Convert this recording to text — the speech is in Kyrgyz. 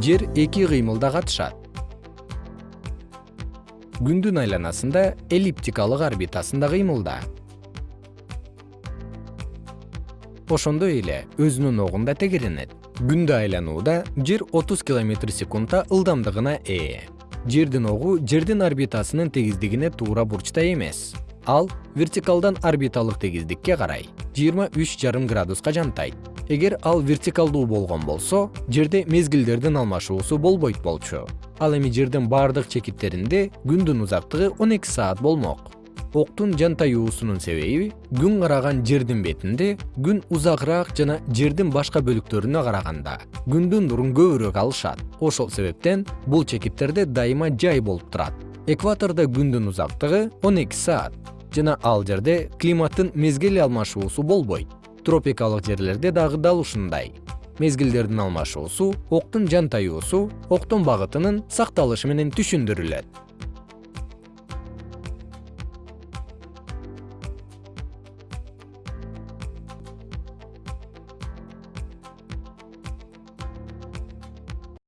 жер эки кыймылда катышат күндүн айланасында эллиптикалык орбитасында кыймылда. Ошондой эле өзүнүн огунда тегеренет. Күндү айланууда жер отуз километр секундта ылдамдыгына ээ. Жердин огу жердин орбитасынын тегиздигине туура бурчта эмес. Ал вертикалдан орбиталык тегиздикке карай жыйырма үч жарым градуска жантайт эгер ал вертикалдуу болгон болсо жерде мезгилдердин алмашуусу болбойт болчу. Ал эми жердин бардык чекиттеринде күндүн узактыгы он эки саат болмок. Октун жантаюусунун себеби күн караган жердин бетинде күн узагыраак жана жердин башка бөлүктөрүнө караганда күндүн нурун көбүрөөк алышат. Ошол себептен бул чекиттерде дайыма жай болуп турат. Экватордо күндүн узактыгы он эки саат жана ал жерде климаттын мезгил алмашуусу болбойт тропикалык жерлерде дагы дал ушундай. Мезгилдердин алмашуусу октун жантаюусу октун багытынын сакталышы менен түшүндүрүлөт